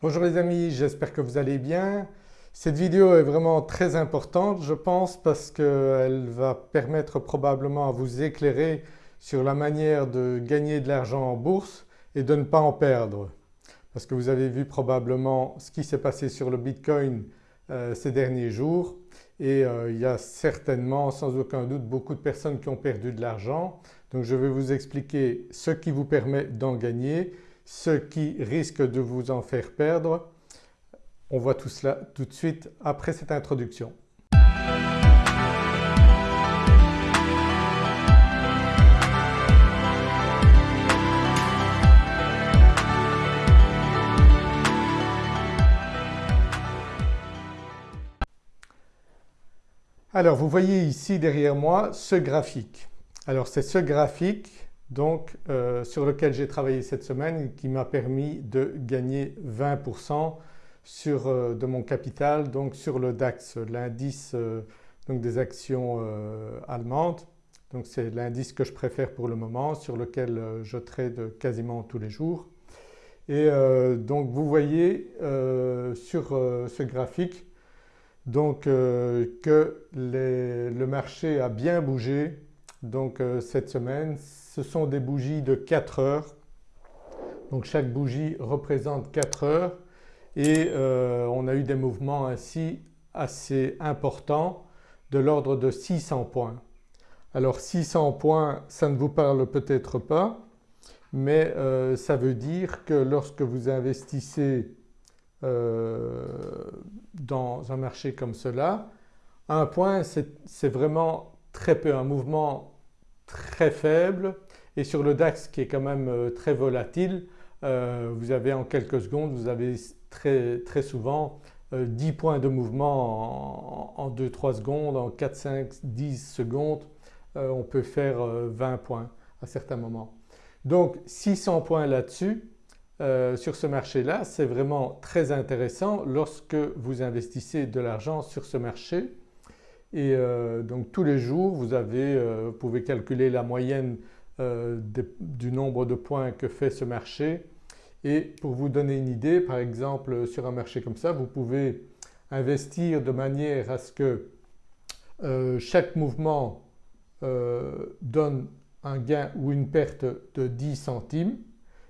Bonjour les amis, j'espère que vous allez bien. Cette vidéo est vraiment très importante je pense parce qu'elle va permettre probablement à vous éclairer sur la manière de gagner de l'argent en bourse et de ne pas en perdre. Parce que vous avez vu probablement ce qui s'est passé sur le Bitcoin euh, ces derniers jours et euh, il y a certainement sans aucun doute beaucoup de personnes qui ont perdu de l'argent. Donc je vais vous expliquer ce qui vous permet d'en gagner ce qui risque de vous en faire perdre. On voit tout cela tout de suite après cette introduction. Alors vous voyez ici derrière moi ce graphique. Alors c'est ce graphique donc euh, sur lequel j'ai travaillé cette semaine qui m'a permis de gagner 20% sur, euh, de mon capital donc sur le DAX, l'indice euh, des actions allemandes. Donc c'est l'indice que je préfère pour le moment sur lequel je trade quasiment tous les jours. Et donc vous voyez sur ce graphique donc que le marché a bien bougé donc cette semaine ce sont des bougies de 4 heures. Donc chaque bougie représente 4 heures et euh, on a eu des mouvements ainsi assez importants de l'ordre de 600 points. Alors 600 points ça ne vous parle peut-être pas mais euh, ça veut dire que lorsque vous investissez euh, dans un marché comme cela, un point c'est vraiment très peu, un mouvement très faible et sur le DAX qui est quand même euh, très volatile euh, vous avez en quelques secondes, vous avez très, souvent 10 euh, points de mouvement en, 2-3 secondes, en 4, 5, 10 secondes on peut faire 20 points à certains moments. Donc 600 points là-dessus sur ce marché-là c'est vraiment très intéressant lorsque vous investissez de l'argent sur ce marché et donc tous les jours vous pouvez calculer la moyenne euh, du nombre de points que fait ce marché. Et pour vous donner une idée par exemple sur un marché comme ça vous pouvez investir de manière à ce que euh, chaque mouvement euh, donne un gain ou une perte de 10 centimes.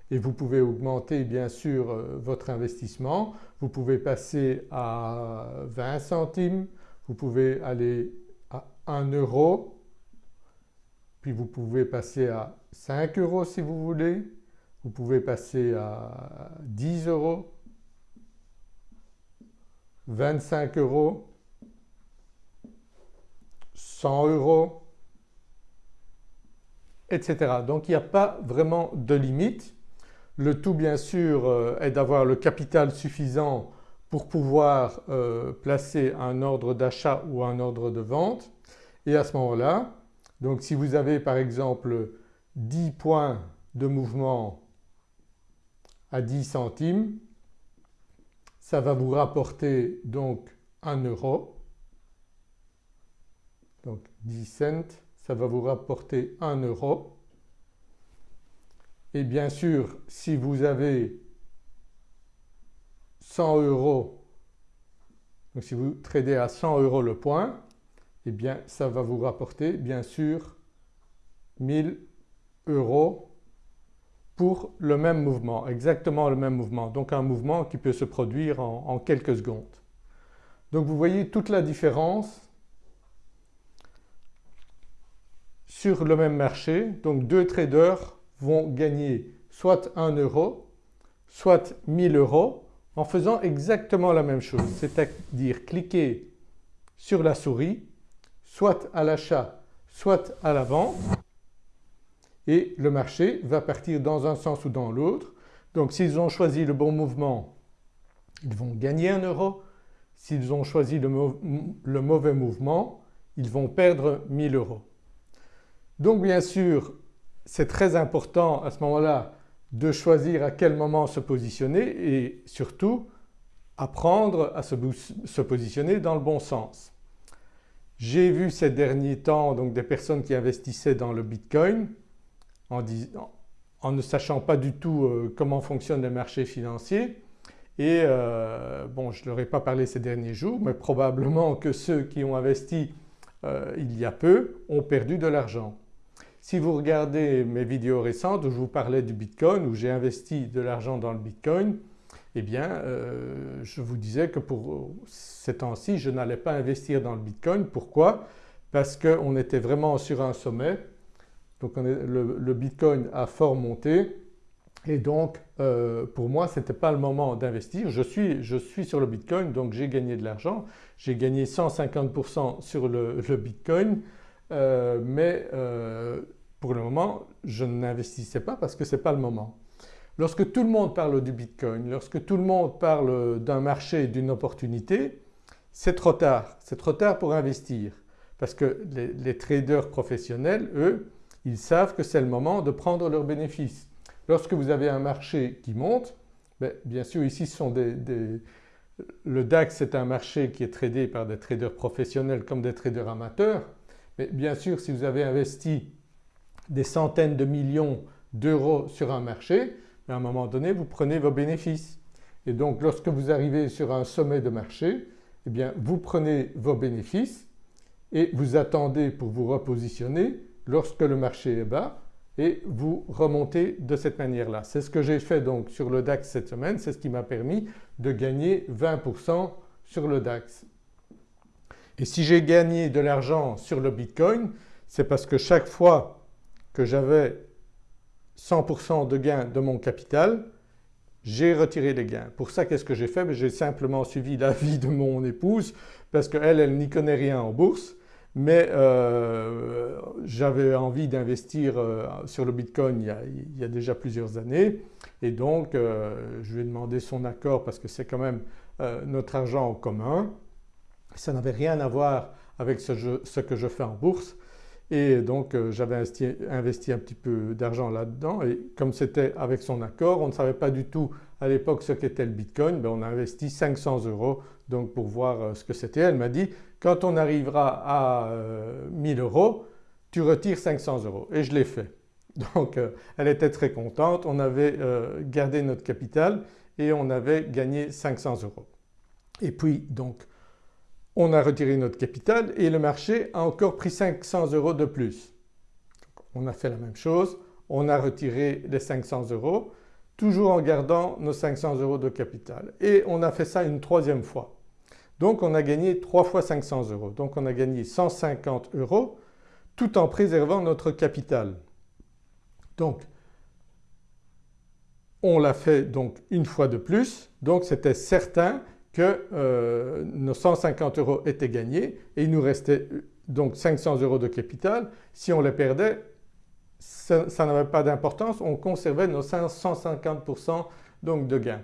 Et vous pouvez augmenter bien sûr votre investissement. Vous pouvez passer à 20 centimes, vous pouvez aller à 1 euro puis vous pouvez passer à 5 euros si vous voulez, vous pouvez passer à 10 euros, 25 euros, 100 euros, etc. Donc il n'y a pas vraiment de limite. Le tout bien sûr euh, est d'avoir le capital suffisant pour pouvoir euh, placer un ordre d'achat ou un ordre de vente. Et à ce moment-là donc si vous avez par exemple 10 points de mouvement à 10 centimes, ça va vous rapporter donc 1 euro. Donc 10 cents, ça va vous rapporter 1 euro. Et bien sûr si vous avez 100 euros, donc si vous tradez à 100 euros le point, eh bien ça va vous rapporter bien sûr 1000 euros pour le même mouvement, exactement le même mouvement. Donc un mouvement qui peut se produire en, quelques secondes. Donc vous voyez toute la différence sur le même marché. Donc deux traders vont gagner soit 1 euro, soit 1000 euros en faisant exactement la même chose, c'est-à-dire cliquer sur la souris soit à l'achat soit à la et le marché va partir dans un sens ou dans l'autre. Donc s'ils ont choisi le bon mouvement ils vont gagner 1 euro, s'ils ont choisi le, mauvais mouvement ils vont perdre 1000 euros. Donc bien sûr c'est très important à ce moment-là de choisir à quel moment se positionner et surtout apprendre à se positionner dans le bon sens. J'ai vu ces derniers temps donc des personnes qui investissaient dans le Bitcoin en, ne sachant pas du tout euh, comment fonctionnent les marchés financiers et euh, bon je ne leur ai pas parlé ces derniers jours mais probablement que ceux qui ont investi euh, il y a peu ont perdu de l'argent. Si vous regardez mes vidéos récentes où je vous parlais du Bitcoin, où j'ai investi de l'argent dans le Bitcoin, eh bien euh, je vous disais que pour ces temps-ci je n'allais pas investir dans le Bitcoin. Pourquoi? Parce qu'on était vraiment sur un sommet, donc le, Bitcoin a fort monté et donc euh, pour moi ce n'était pas le moment d'investir. Je suis, je suis, sur le Bitcoin donc j'ai gagné de l'argent, j'ai gagné 150% sur le, Bitcoin euh, mais pour le moment je n'investissais pas parce que ce n'est pas le moment. Lorsque tout le monde parle du Bitcoin, lorsque tout le monde parle d'un marché, d'une opportunité, c'est trop tard, c'est trop tard pour investir. Parce que les, traders professionnels eux ils savent que c'est le moment de prendre leurs bénéfices. Lorsque vous avez un marché qui monte, ben, bien sûr ici ce sont des, le DAX c'est un marché qui est tradé par des traders professionnels comme des traders amateurs. Mais bien sûr si vous avez investi des centaines de millions d'euros sur un marché à un moment donné vous prenez vos bénéfices. Et donc lorsque vous arrivez sur un sommet de marché, eh bien vous prenez vos bénéfices et vous attendez pour vous repositionner lorsque le marché est bas et vous remontez de cette manière-là. C'est ce que j'ai fait donc sur le DAX cette semaine, c'est ce qui m'a permis de gagner 20% sur le DAX. Et si j'ai gagné de l'argent sur le Bitcoin, c'est parce que chaque fois que j'avais 100% de gain de mon capital, j'ai retiré les gains. Pour ça qu'est-ce que j'ai fait? Ben, J'ai simplement suivi l'avis de mon épouse parce qu'elle, elle, n'y connaît rien en bourse mais euh, j'avais envie d'investir euh, sur le Bitcoin il y, a, déjà plusieurs années et donc euh, je lui ai demandé son accord parce que c'est quand même notre argent en commun. Ça n'avait rien à voir avec ce que je fais en bourse et donc euh, j'avais investi, un petit peu d'argent là-dedans et comme c'était avec son accord, on ne savait pas du tout à l'époque ce qu'était le Bitcoin, ben on a investi 500 euros donc pour voir euh, ce que c'était. Elle m'a dit quand on arrivera à 1000 euh, euros tu retires 500 euros et je l'ai fait. Donc elle était très contente, on avait gardé notre capital et on avait gagné 500 euros. Et puis donc on a retiré notre capital et le marché a encore pris 500 euros de plus. On a fait la même chose, on a retiré les 500 euros toujours en gardant nos 500 euros de capital et on a fait ça une troisième fois. Donc on a gagné 3 fois 500 euros. Donc on a gagné 150 euros tout en préservant notre capital. Donc on l'a fait donc une fois de plus donc c'était certain que euh, nos 150 euros étaient gagnés et il nous restait donc 500 euros de capital. Si on les perdait ça, n'avait pas d'importance, on conservait nos 150% donc de gains.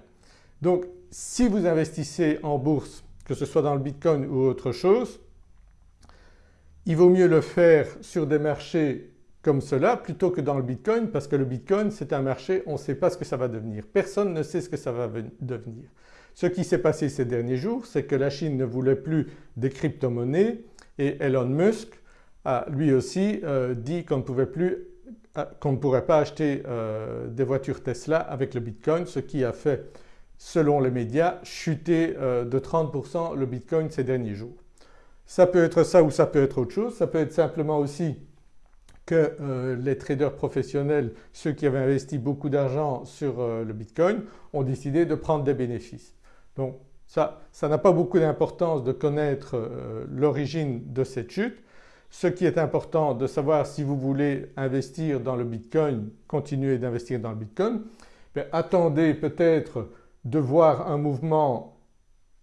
Donc si vous investissez en bourse que ce soit dans le Bitcoin ou autre chose, il vaut mieux le faire sur des marchés comme cela plutôt que dans le Bitcoin parce que le Bitcoin c'est un marché, on ne sait pas ce que ça va devenir. Personne ne sait ce que ça va devenir. Ce qui s'est passé ces derniers jours c'est que la Chine ne voulait plus des crypto-monnaies et Elon Musk a lui aussi euh, dit qu'on ne euh, ne pourrait pas acheter euh, des voitures Tesla avec le Bitcoin ce qui a fait selon les médias chuter de 30% le Bitcoin ces derniers jours. Ça peut être ça ou ça peut être autre chose, ça peut être simplement aussi que les traders professionnels, ceux qui avaient investi beaucoup d'argent sur le Bitcoin ont décidé de prendre des bénéfices. Donc ça n'a pas beaucoup d'importance de connaître euh, l'origine de cette chute. Ce qui est important de savoir si vous voulez investir dans le Bitcoin, continuer d'investir dans le Bitcoin, ben, attendez peut-être de voir un mouvement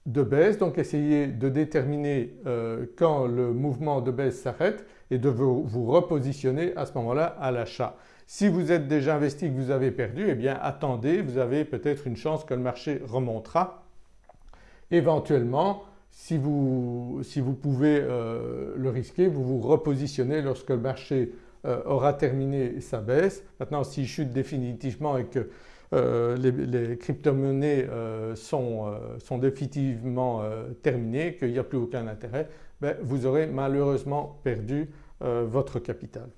de baisse donc essayez de déterminer euh, quand le mouvement de baisse s'arrête et de vous, repositionner à ce moment-là à l'achat. Si vous êtes déjà investi que vous avez perdu eh bien attendez, vous avez peut-être une chance que le marché remontera Éventuellement, si vous, si vous pouvez euh, le risquer, vous vous repositionnez lorsque le marché euh, aura terminé sa baisse. Maintenant s'il chute définitivement et que euh, les, crypto-monnaies sont, sont, définitivement terminées, qu'il n'y a plus aucun intérêt, ben, vous aurez malheureusement perdu votre capital.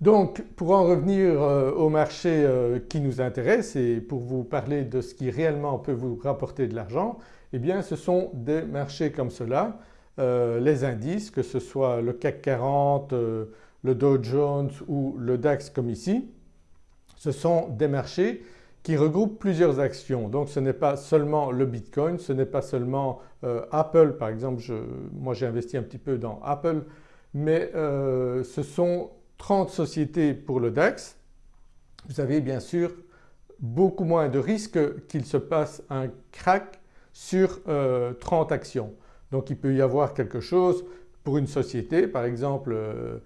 Donc pour en revenir euh, au marché euh, qui nous intéresse et pour vous parler de ce qui réellement peut vous rapporter de l'argent, eh bien ce sont des marchés comme cela, euh, les indices que ce soit le CAC 40, le Dow Jones ou le DAX comme ici. Ce sont des marchés qui regroupent plusieurs actions. Donc ce n'est pas seulement le Bitcoin, ce n'est pas seulement Apple par exemple, moi j'ai investi un petit peu dans Apple mais ce sont 30 sociétés pour le DAX, vous avez bien sûr beaucoup moins de risques qu'il se passe un crack sur 30 euh, actions. Donc il peut y avoir quelque chose pour une société par exemple euh,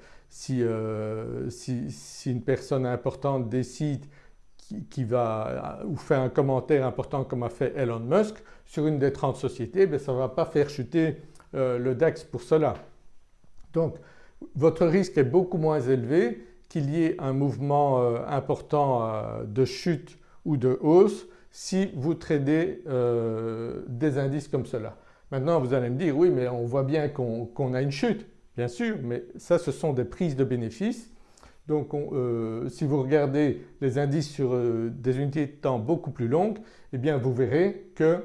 euh, si, une personne importante décide qui, va ou fait un commentaire important comme a fait Elon Musk sur une des 30 sociétés, ben, ça ne va pas faire chuter le DAX pour cela. Donc votre risque est beaucoup moins élevé qu'il y ait un mouvement euh, important euh, de chute ou de hausse si vous tradez euh, des indices comme cela. Maintenant vous allez me dire oui mais on voit bien qu'on a une chute, bien sûr mais ça ce sont des prises de bénéfices. Donc si vous regardez les indices sur des unités de temps beaucoup plus longues eh bien vous verrez que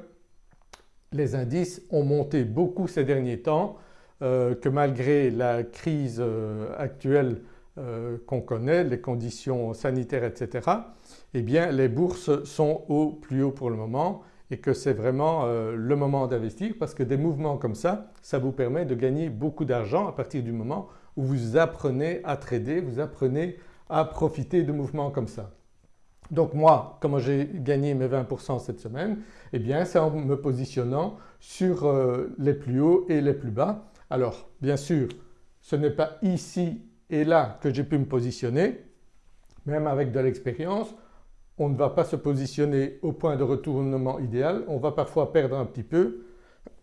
les indices ont monté beaucoup ces derniers temps que malgré la crise euh, actuelle euh, qu'on connaît, les conditions sanitaires etc. eh bien les bourses sont au plus haut pour le moment et que c'est vraiment le moment d'investir parce que des mouvements comme ça, ça vous permet de gagner beaucoup d'argent à partir du moment où vous apprenez à trader, vous apprenez à profiter de mouvements comme ça. Donc moi, comment j'ai gagné mes 20% cette semaine? Eh bien c'est en me positionnant sur les plus hauts et les plus bas alors bien sûr ce n'est pas ici et là que j'ai pu me positionner, même avec de l'expérience on ne va pas se positionner au point de retournement idéal, on va parfois perdre un petit peu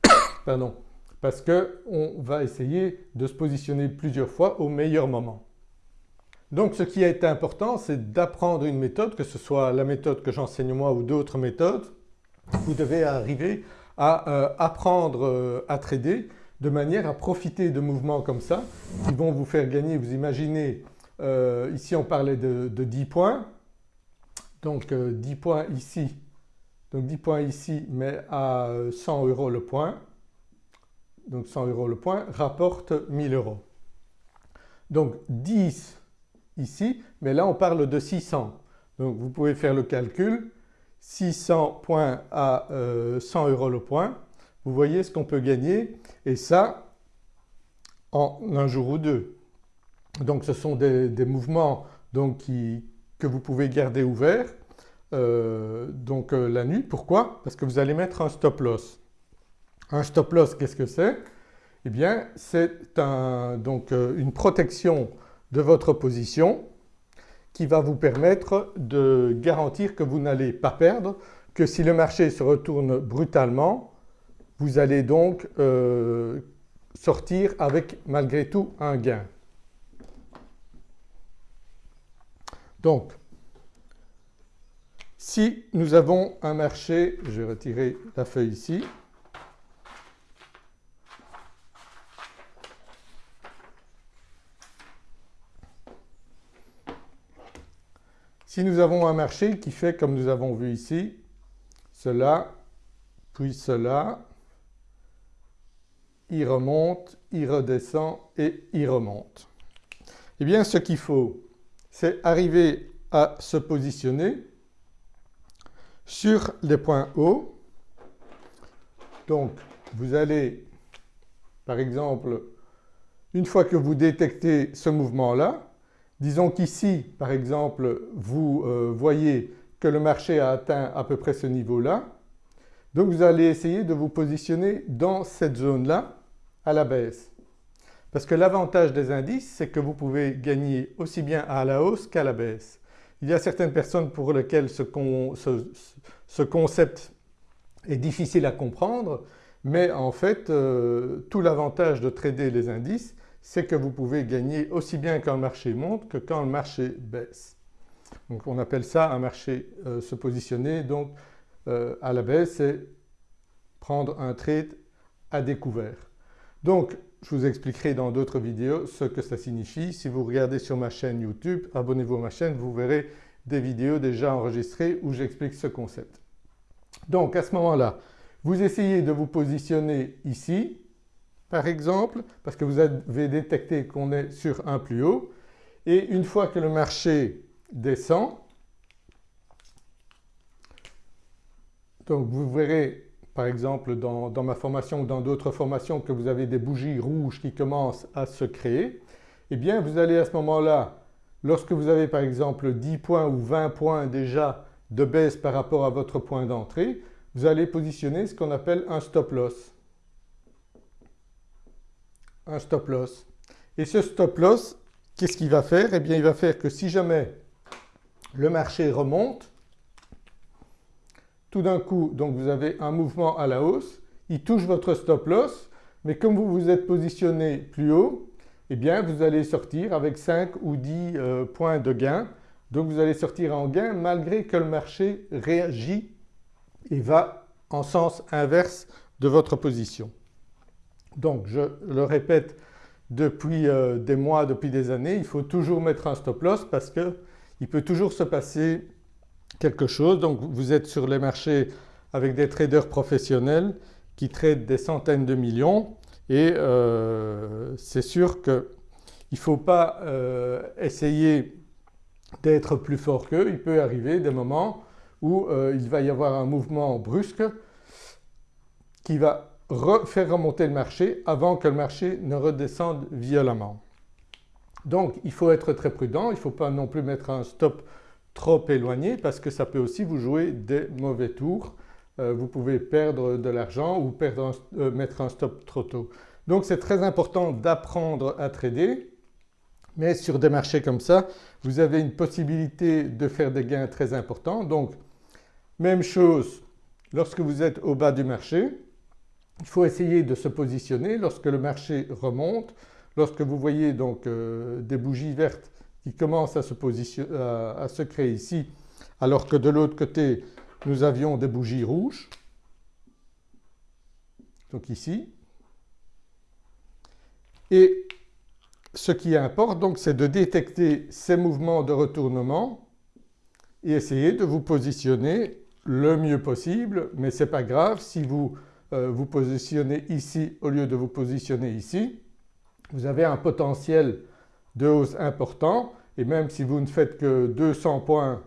pardon, parce qu'on va essayer de se positionner plusieurs fois au meilleur moment. Donc ce qui a été important c'est d'apprendre une méthode, que ce soit la méthode que j'enseigne moi ou d'autres méthodes, vous devez arriver à euh, apprendre euh, à trader de manière à profiter de mouvements comme ça qui vont vous faire gagner, vous imaginez euh, ici on parlait de, 10 points, donc 10 euh, points ici, donc 10 points ici mais à 100 euros le point, donc 100 euros le point rapporte 1000 euros. Donc 10 ici mais là on parle de 600 donc vous pouvez faire le calcul. 600 points à 100 euh, euros le point vous voyez ce qu'on peut gagner et ça en un jour ou deux. Donc ce sont des, mouvements que vous pouvez garder ouverts euh, donc euh, la nuit. Pourquoi? Parce que vous allez mettre un stop loss. Un stop loss qu'est-ce que c'est? Eh bien c'est donc euh, une protection de votre position qui va vous permettre de garantir que vous n'allez pas perdre, que si le marché se retourne brutalement vous allez donc euh, sortir avec malgré tout un gain. Donc si nous avons un marché, je vais retirer la feuille ici, Si nous avons un marché qui fait comme nous avons vu ici, cela, puis cela, il remonte, il redescend et il remonte. Eh bien ce qu'il faut c'est arriver à se positionner sur les points hauts. Donc vous allez par exemple une fois que vous détectez ce mouvement-là, disons qu'ici par exemple vous euh, voyez que le marché a atteint à peu près ce niveau-là, donc vous allez essayer de vous positionner dans cette zone-là à la baisse. Parce que l'avantage des indices c'est que vous pouvez gagner aussi bien à la hausse qu'à la baisse. Il y a certaines personnes pour lesquelles ce, concept est difficile à comprendre mais en fait euh, tout l'avantage de trader les indices c'est que vous pouvez gagner aussi bien quand le marché monte que quand le marché baisse. Donc on appelle ça un marché euh, se positionner donc euh, à la baisse et prendre un trade à découvert. Donc je vous expliquerai dans d'autres vidéos ce que ça signifie. Si vous regardez sur ma chaîne YouTube, abonnez-vous à ma chaîne, vous verrez des vidéos déjà enregistrées où j'explique ce concept. Donc à ce moment-là, vous essayez de vous positionner ici par exemple parce que vous avez détecté qu'on est sur un plus haut et une fois que le marché descend, donc vous verrez par exemple dans, ma formation ou dans d'autres formations que vous avez des bougies rouges qui commencent à se créer, eh bien vous allez à ce moment-là, lorsque vous avez par exemple 10 points ou 20 points déjà de baisse par rapport à votre point d'entrée, vous allez positionner ce qu'on appelle un stop loss. Un stop loss. Et ce stop loss, qu'est-ce qu'il va faire? Eh bien il va faire que si jamais le marché remonte, tout d'un coup donc vous avez un mouvement à la hausse, il touche votre stop loss mais comme vous vous êtes positionné plus haut eh bien vous allez sortir avec 5 ou 10 euh, points de gain donc vous allez sortir en gain malgré que le marché réagit et va en sens inverse de votre position. Donc je le répète depuis euh, des mois, depuis des années, il faut toujours mettre un stop loss parce qu'il peut toujours se passer quelque chose. Donc vous êtes sur les marchés avec des traders professionnels qui traitent des centaines de millions et euh, c'est sûr qu'il ne faut pas euh, essayer d'être plus fort qu'eux. Il peut arriver des moments où euh, il va y avoir un mouvement brusque qui va faire remonter le marché avant que le marché ne redescende violemment. Donc il faut être très prudent, il ne faut pas non plus mettre un stop trop éloigné parce que ça peut aussi vous jouer des mauvais tours. Euh, vous pouvez perdre de l'argent ou euh, mettre un stop trop tôt. Donc c'est très important d'apprendre à trader mais sur des marchés comme ça vous avez une possibilité de faire des gains très importants. Donc même chose lorsque vous êtes au bas du marché, il faut essayer de se positionner lorsque le marché remonte, lorsque vous voyez donc euh, des bougies vertes qui commence à se, à, se créer ici alors que de l'autre côté nous avions des bougies rouges, donc ici. Et ce qui importe donc c'est de détecter ces mouvements de retournement et essayer de vous positionner le mieux possible mais ce n'est pas grave si vous euh, vous positionnez ici au lieu de vous positionner ici. Vous avez un potentiel de hausse important. Et même si vous ne faites que 200 points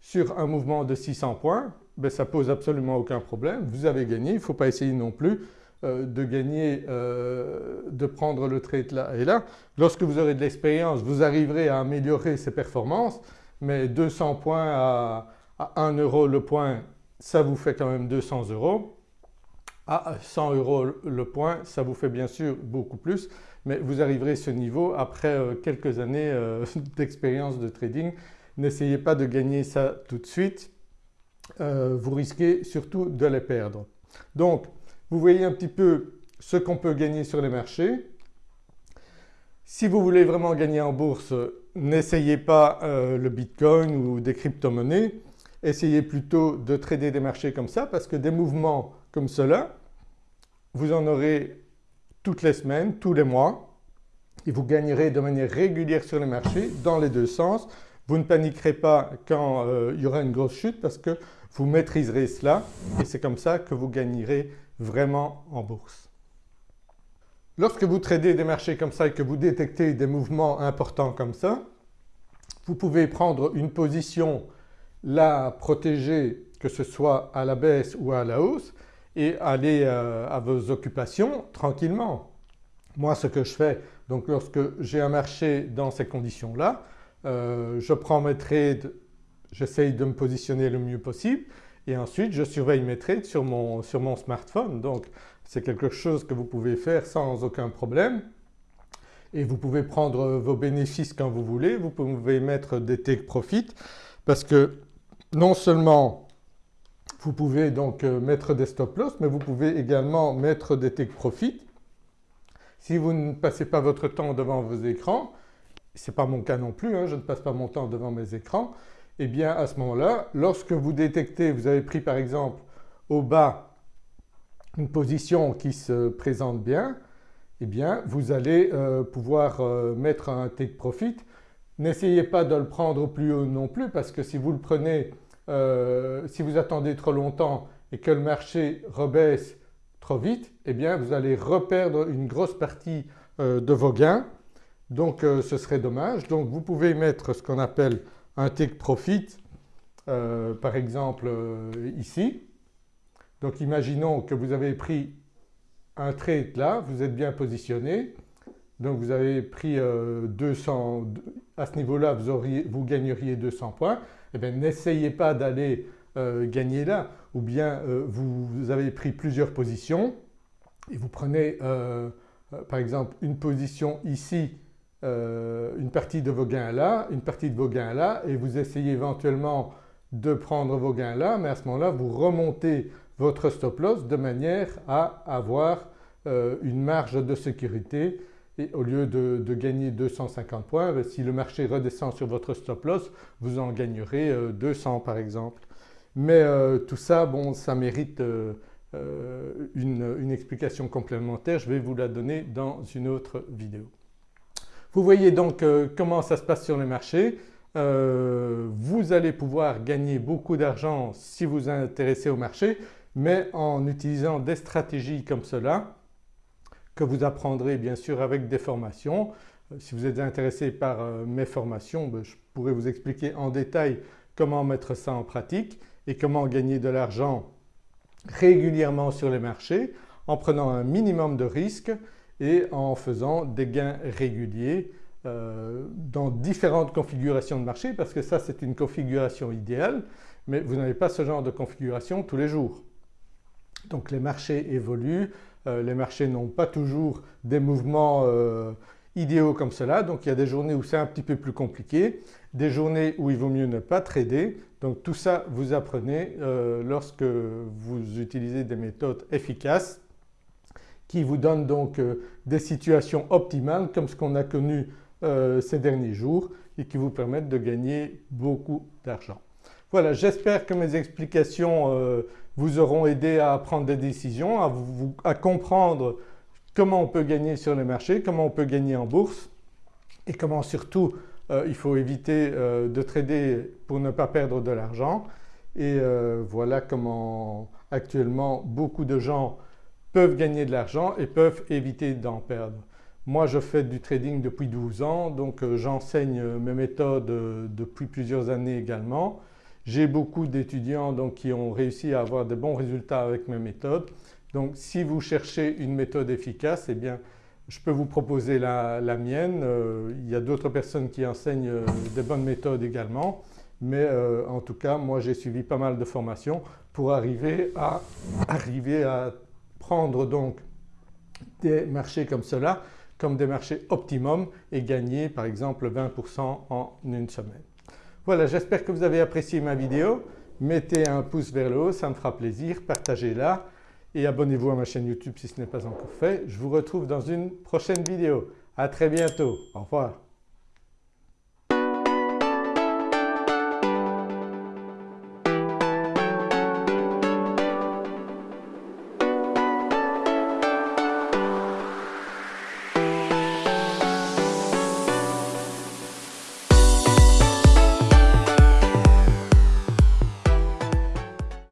sur un mouvement de 600 points, ben ça pose absolument aucun problème, vous avez gagné, il ne faut pas essayer non plus euh, de gagner, euh, de prendre le trade là et là. Lorsque vous aurez de l'expérience, vous arriverez à améliorer ces performances. Mais 200 points à, à 1 euro le point, ça vous fait quand même 200 euros. À 100 euros le point, ça vous fait bien sûr beaucoup plus mais vous arriverez à ce niveau après euh, quelques années euh, d'expérience de trading. N'essayez pas de gagner ça tout de suite, euh, vous risquez surtout de les perdre. Donc vous voyez un petit peu ce qu'on peut gagner sur les marchés. Si vous voulez vraiment gagner en bourse, n'essayez pas le bitcoin ou des crypto-monnaies, essayez plutôt de trader des marchés comme ça parce que des mouvements comme cela, vous en aurez toutes les semaines, tous les mois et vous gagnerez de manière régulière sur les marchés dans les deux sens. Vous ne paniquerez pas quand euh, il y aura une grosse chute parce que vous maîtriserez cela et c'est comme ça que vous gagnerez vraiment en bourse. Lorsque vous tradez des marchés comme ça et que vous détectez des mouvements importants comme ça, vous pouvez prendre une position la protéger que ce soit à la baisse ou à la hausse et aller euh, à vos occupations tranquillement. Moi ce que je fais donc lorsque j'ai un marché dans ces conditions-là, euh, je prends mes trades, j'essaye de me positionner le mieux possible et ensuite je surveille mes trades sur mon, sur mon smartphone. Donc c'est quelque chose que vous pouvez faire sans aucun problème et vous pouvez prendre vos bénéfices quand vous voulez, vous pouvez mettre des take profit parce que non seulement vous pouvez donc euh, mettre des stop loss mais vous pouvez également mettre des take profit. Si vous ne passez pas votre temps devant vos écrans, ce n'est pas mon cas non plus, hein, je ne passe pas mon temps devant mes écrans, et eh bien à ce moment-là, lorsque vous détectez, vous avez pris par exemple au bas une position qui se présente bien, eh bien vous allez euh, pouvoir euh, mettre un take profit. N'essayez pas de le prendre au plus haut non plus parce que si vous le prenez, euh, si vous attendez trop longtemps et que le marché rebaisse trop vite, eh bien vous allez reperdre une grosse partie de vos gains donc ce serait dommage. Donc vous pouvez mettre ce qu'on appelle un take profit par exemple ici. Donc imaginons que vous avez pris un trade là, vous êtes bien positionné, donc vous avez pris 200, euh, à ce niveau-là vous, gagneriez 200 points, eh bien n'essayez pas d'aller euh, gagner là ou bien euh, vous, avez pris plusieurs positions et vous prenez par exemple une position ici, une partie de vos gains là, une partie de vos gains là et vous essayez éventuellement de prendre vos gains là mais à ce moment-là vous remontez votre stop loss de manière à avoir euh, une marge de sécurité et au lieu de, gagner 250 points, ben, si le marché redescend sur votre stop loss, vous en gagnerez 200 euh, par exemple. Mais euh, tout ça, bon, ça mérite une, explication complémentaire, je vais vous la donner dans une autre vidéo. Vous voyez donc comment ça se passe sur les marchés. vous allez pouvoir gagner beaucoup d'argent si vous vous intéressez au marché mais en utilisant des stratégies comme cela que vous apprendrez bien sûr avec des formations. Euh, si vous êtes intéressé par euh, mes formations, ben, je pourrais vous expliquer en détail comment mettre ça en pratique et comment gagner de l'argent régulièrement sur les marchés en prenant un minimum de risques et en faisant des gains réguliers euh, dans différentes configurations de marché parce que ça c'est une configuration idéale mais vous n'avez pas ce genre de configuration tous les jours. Donc les marchés évoluent, les marchés n'ont pas toujours des mouvements euh, idéaux comme cela donc il y a des journées où c'est un petit peu plus compliqué, des journées où il vaut mieux ne pas trader donc tout ça vous apprenez euh, lorsque vous utilisez des méthodes efficaces qui vous donnent donc des situations optimales comme ce qu'on a connu ces derniers jours et qui vous permettent de gagner beaucoup d'argent. Voilà j'espère que mes explications vous auront aidé à prendre des décisions, à, comprendre comment on peut gagner sur les marchés, comment on peut gagner en bourse et comment surtout euh, il faut éviter euh, de trader pour ne pas perdre de l'argent et euh, voilà comment actuellement beaucoup de gens peuvent gagner de l'argent et peuvent éviter d'en perdre. Moi je fais du trading depuis 12 ans donc j'enseigne mes méthodes depuis plusieurs années également j'ai beaucoup d'étudiants qui ont réussi à avoir de bons résultats avec mes méthodes. Donc si vous cherchez une méthode efficace, eh bien je peux vous proposer la, mienne. Euh, il y a d'autres personnes qui enseignent euh, des bonnes méthodes également mais euh, en tout cas moi j'ai suivi pas mal de formations pour arriver à, arriver à prendre donc des marchés comme cela comme des marchés optimum et gagner par exemple 20% en une semaine. Voilà j'espère que vous avez apprécié ma vidéo. Mettez un pouce vers le haut, ça me fera plaisir, partagez-la et abonnez-vous à ma chaîne YouTube si ce n'est pas encore fait. Je vous retrouve dans une prochaine vidéo. À très bientôt, au revoir.